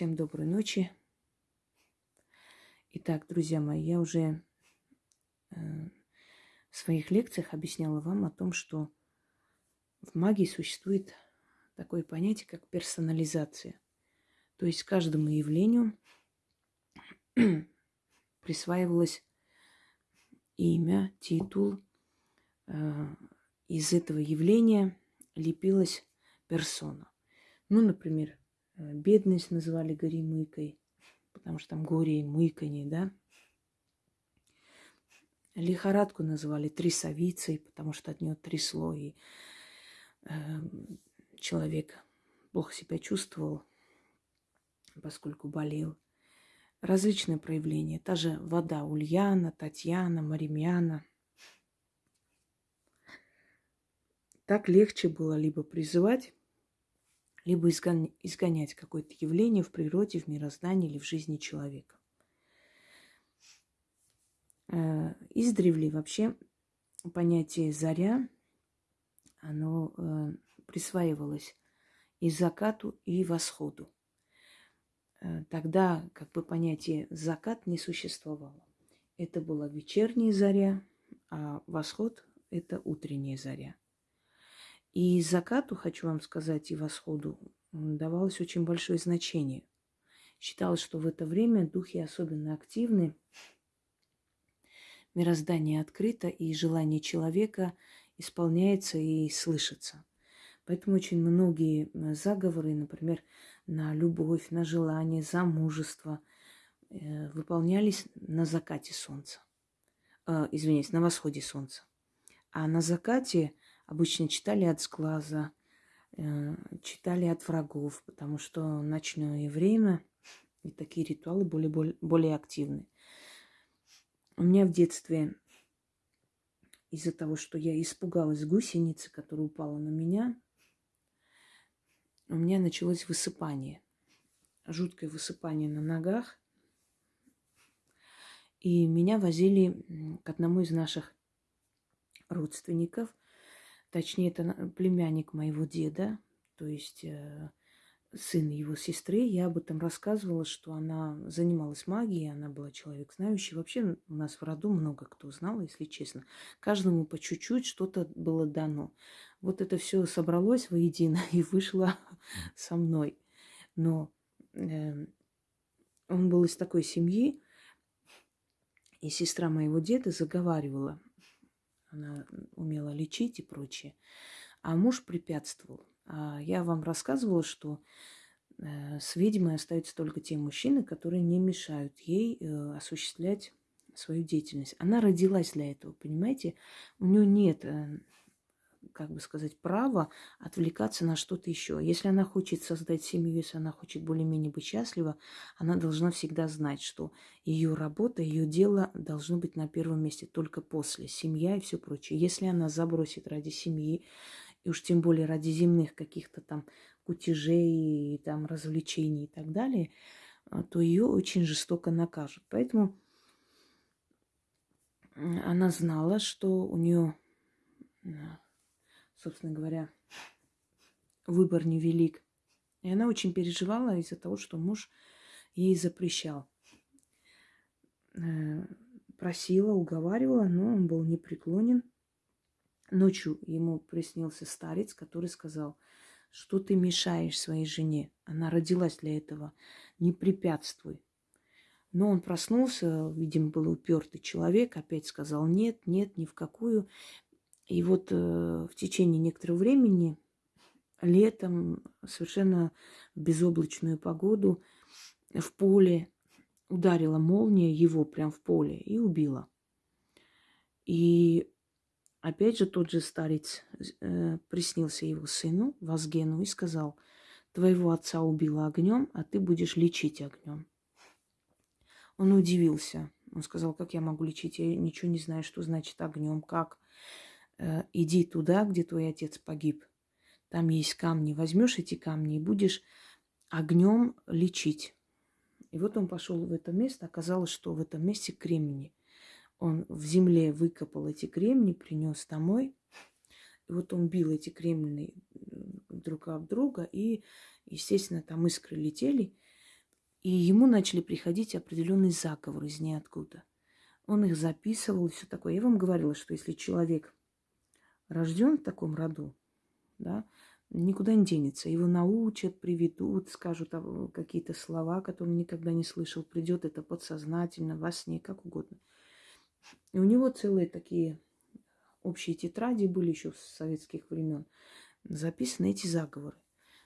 Всем доброй ночи. Итак, друзья мои, я уже э, в своих лекциях объясняла вам о том, что в магии существует такое понятие, как персонализация. То есть каждому явлению присваивалось имя, титул. Э, из этого явления лепилась персона. Ну, например, бедность называли горемыкой, потому что там горе и мыканье, да. Лихорадку называли трясовицей, потому что от нее трясло, и э, человек плохо себя чувствовал, поскольку болел. Различные проявления. Та же вода Ульяна, Татьяна, Маримьяна. Так легче было либо призывать либо изгонять какое-то явление в природе, в мироздании или в жизни человека. Э, издревле вообще понятие «заря», оно э, присваивалось и закату, и восходу. Э, тогда как бы понятие «закат» не существовало. Это была вечерняя заря, а восход – это утренняя заря. И закату, хочу вам сказать, и восходу давалось очень большое значение. Считалось, что в это время духи особенно активны, мироздание открыто, и желание человека исполняется и слышится. Поэтому очень многие заговоры, например, на любовь, на желание, замужество э, выполнялись на закате солнца. Э, извиняюсь, на восходе солнца. А на закате обычно читали от сглаза, э, читали от врагов, потому что ночное время и такие ритуалы были более, более активны. У меня в детстве из-за того, что я испугалась гусеницы, которая упала на меня, у меня началось высыпание. Жуткое высыпание на ногах. И меня возили к одному из наших родственников. Точнее, это племянник моего деда, то есть э, сын его сестры. Я об этом рассказывала, что она занималась магией, она была человек знающий. Вообще у нас в роду много кто знал, если честно. Каждому по чуть-чуть что-то было дано. Вот это все собралось воедино и вышло со мной. Но э, он был из такой семьи, и сестра моего деда заговаривала она умела лечить и прочее. А муж препятствовал. А я вам рассказывала, что э, с ведьмой остаются только те мужчины, которые не мешают ей э, осуществлять свою деятельность. Она родилась для этого, понимаете? У нее нет э, как бы сказать, право отвлекаться на что-то еще. Если она хочет создать семью, если она хочет более-менее быть счастлива, она должна всегда знать, что ее работа, ее дело должно быть на первом месте только после. Семья и все прочее. Если она забросит ради семьи, и уж тем более ради земных каких-то там кутежей, там развлечений и так далее, а, то ее очень жестоко накажут. Поэтому она знала, что у нее собственно говоря, выбор невелик. И она очень переживала из-за того, что муж ей запрещал. Э, просила, уговаривала, но он был непреклонен. Ночью ему приснился старец, который сказал, что ты мешаешь своей жене. Она родилась для этого. Не препятствуй. Но он проснулся, видимо, был упертый человек, опять сказал нет, нет, ни в какую. И вот э, в течение некоторого времени, летом, совершенно безоблачную погоду, в поле ударила молния его прям в поле и убила. И опять же тот же старец э, приснился его сыну Вазгену и сказал, твоего отца убила огнем, а ты будешь лечить огнем. Он удивился. Он сказал, как я могу лечить? Я ничего не знаю, что значит огнем, как. Э, иди туда, где твой отец погиб. Там есть камни. Возьмешь эти камни и будешь огнем лечить. И вот он пошел в это место. Оказалось, что в этом месте кремни. Он в земле выкопал эти кремни, принес домой. И вот он бил эти кремни друг об друга. И, естественно, там искры летели. И ему начали приходить определенные заговоры из ниоткуда. Он их записывал и все такое. Я вам говорила, что если человек рожден в таком роду, да, никуда не денется. Его научат, приведут, скажут какие-то слова, которые он никогда не слышал. Придет это подсознательно, во сне, как угодно. И у него целые такие общие тетради были еще с советских времен. Записаны эти заговоры.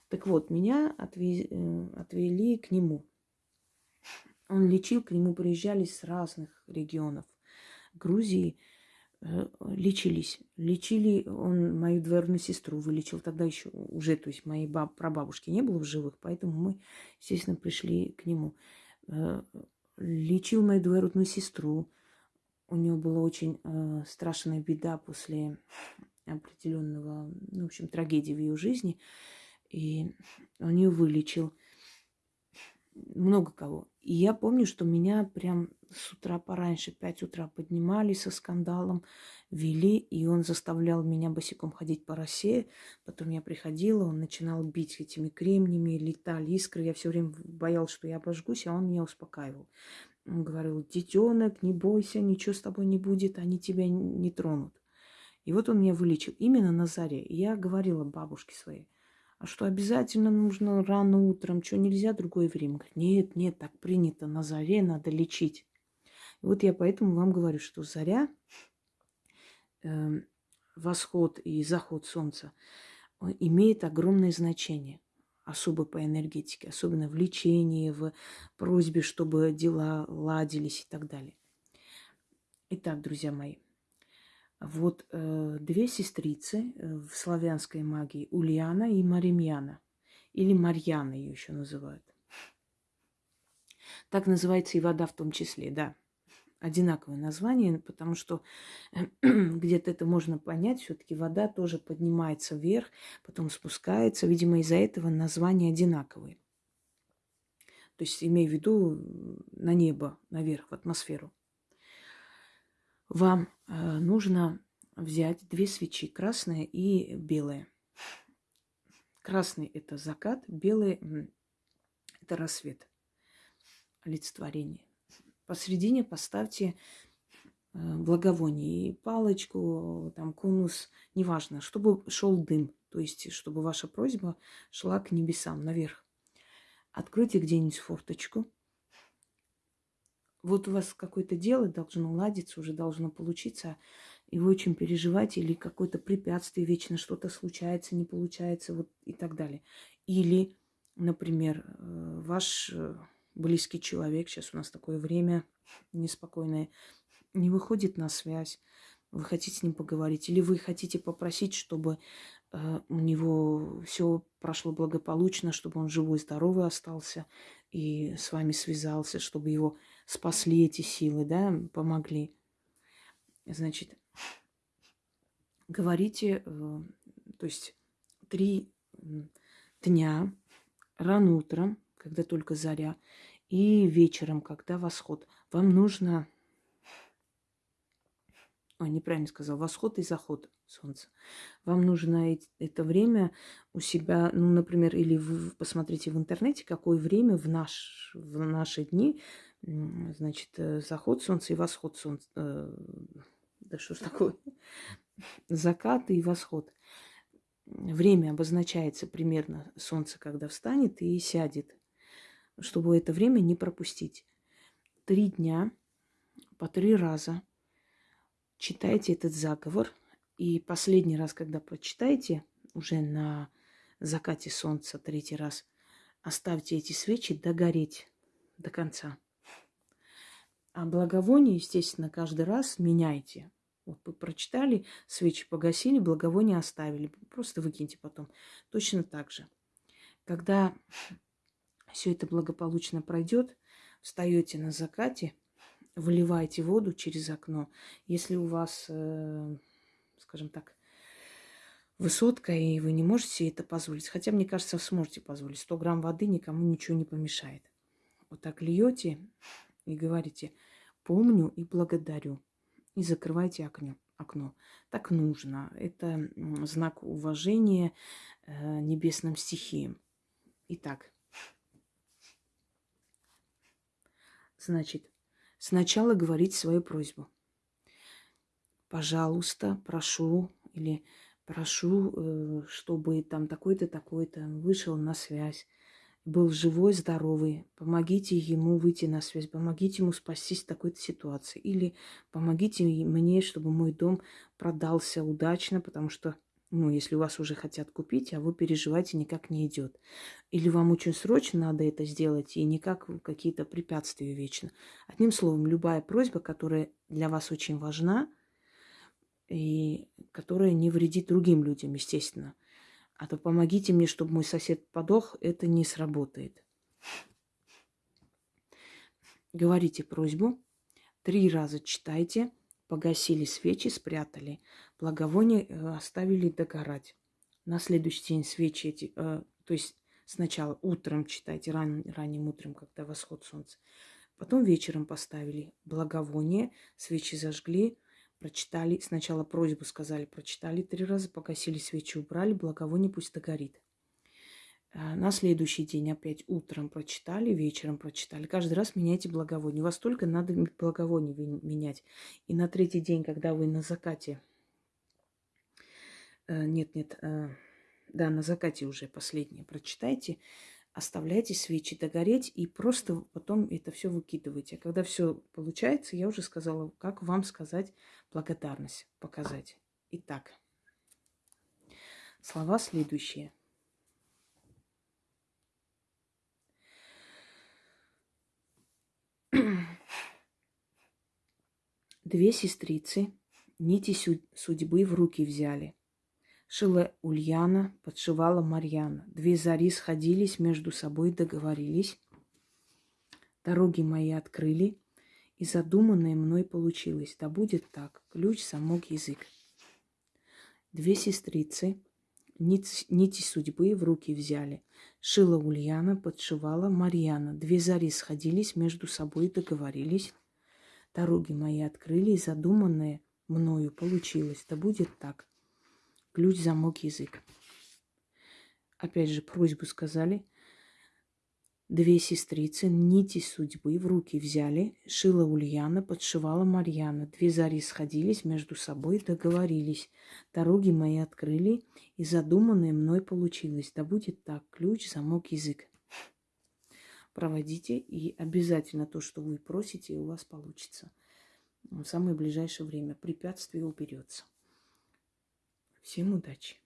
Так вот, меня э, отвели к нему. Он лечил, к нему приезжали с разных регионов. Грузии, лечились. Лечили, он мою двоюродную сестру вылечил тогда еще уже, то есть моей баб, прабабушки не было в живых, поэтому мы, естественно, пришли к нему. Э, лечил мою двоюродную сестру. У нее была очень э, страшная беда после определенного, ну, в общем, трагедии в ее жизни. И он ее вылечил много кого. И я помню, что меня прям с утра пораньше, 5 утра поднимали со скандалом, вели, и он заставлял меня босиком ходить по росе. Потом я приходила, он начинал бить этими кремнями, летали искры. Я все время боялась, что я обожгусь, а он меня успокаивал. Он говорил, детенок, не бойся, ничего с тобой не будет, они тебя не тронут. И вот он меня вылечил именно на заре. И я говорила бабушке своей, что обязательно нужно рано утром, что нельзя другое время? Говорит, нет, нет, так принято, на заре надо лечить. И вот я поэтому вам говорю, что заря, э, восход и заход солнца имеет огромное значение, особо по энергетике, особенно в лечении, в просьбе, чтобы дела ладились и так далее. Итак, друзья мои, вот э, две сестрицы э, в славянской магии, Ульяна и Маримьяна, или Марьяна ее еще называют. Так называется и вода в том числе, да. Одинаковое название, потому что где-то это можно понять, все-таки вода тоже поднимается вверх, потом спускается. Видимо, из-за этого названия одинаковые. То есть имею в виду на небо, наверх, в атмосферу вам э, нужно взять две свечи, красная и белая. Красный – это закат, белый – это рассвет, олицетворение. Посередине поставьте э, благовоние, палочку, там конус, неважно, чтобы шел дым, то есть чтобы ваша просьба шла к небесам, наверх. Откройте где-нибудь форточку – вот у вас какое-то дело должно ладиться, уже должно получиться, и вы очень переживаете, или какое-то препятствие, вечно что-то случается, не получается, вот и так далее. Или, например, э, ваш э, близкий человек, сейчас у нас такое время неспокойное, не выходит на связь, вы хотите с ним поговорить, или вы хотите попросить, чтобы э, у него все прошло благополучно, чтобы он живой, здоровый остался и с вами связался, чтобы его спасли эти силы, да, помогли. Значит, говорите, э, то есть три дня, рано утром, когда только заря, и вечером, когда восход. Вам нужно... Ой, неправильно сказал. Восход и заход солнца. Вам нужно это время у себя, ну, например, или вы посмотрите в интернете, какое время в, наш, в наши дни значит, э, заход солнца и восход солнца. Э, да что ж такое? Закат и восход. Время обозначается примерно солнце, когда встанет и сядет, чтобы это время не пропустить. Три дня по три раза читайте этот заговор. И последний раз, когда прочитаете, уже на закате солнца третий раз, оставьте эти свечи догореть до конца. А благовоние, естественно, каждый раз меняйте. Вот вы прочитали, свечи погасили, благовоние оставили. Просто выкиньте потом. Точно так же. Когда все это благополучно пройдет, встаете на закате, выливаете воду через окно. Если у вас, э, скажем так, высотка, и вы не можете это позволить, хотя, мне кажется, сможете позволить. 100 грамм воды никому ничего не помешает. Вот так льете и говорите «помню и благодарю». И закрывайте окно. окно. Так нужно. Это знак уважения э, небесным стихиям. Итак, Значит, сначала говорить свою просьбу. Пожалуйста, прошу, или прошу, э, чтобы там такой-то, такой-то вышел на связь, был живой, здоровый. Помогите ему выйти на связь, помогите ему спастись в такой-то ситуации. Или помогите мне, чтобы мой дом продался удачно, потому что, ну, если у вас уже хотят купить, а вы переживаете, никак не идет. Или вам очень срочно надо это сделать, и никак какие-то препятствия вечно. Одним словом, любая просьба, которая для вас очень важна, и которая не вредит другим людям, естественно – а то помогите мне, чтобы мой сосед подох, это не сработает. Говорите просьбу, три раза читайте, погасили свечи, спрятали, благовоние э, оставили догорать. На следующий день свечи эти, э, то есть сначала утром читайте, ран, ранним утром, когда восход солнца, потом вечером поставили благовоние, свечи зажгли, Прочитали, сначала просьбу сказали, прочитали три раза, погасили свечи, убрали, благовоние пусть догорит. А, на следующий день опять утром прочитали, вечером прочитали. Каждый раз меняйте благовоние. У вас только надо благовоние менять. И на третий день, когда вы на закате... Э, нет, нет, э, да, на закате уже последнее прочитайте оставляйте свечи догореть и просто потом это все выкидывайте. А когда все получается, я уже сказала, как вам сказать благодарность, показать. Итак, слова следующие. Две сестрицы нити судьбы в руки взяли – Шила Ульяна, подшивала Марьяна. Две зари сходились, между собой договорились. Дороги мои открыли, и задуманное мной получилось. Да будет так, ключ, замок, язык. Две сестрицы нити, нити судьбы в руки взяли. Шила Ульяна, подшивала Марьяна. Две зари сходились, между собой договорились. Дороги мои открыли, и задуманное мною получилось. Да будет так, ключ, замок, язык. Опять же, просьбу сказали. Две сестрицы нити судьбы в руки взяли. Шила Ульяна, подшивала Марьяна. Две зари сходились между собой, договорились. Дороги мои открыли, и задуманное мной получилось. Да будет так, ключ, замок, язык. Проводите, и обязательно то, что вы просите, у вас получится. В самое ближайшее время препятствие уберется. Всем удачи!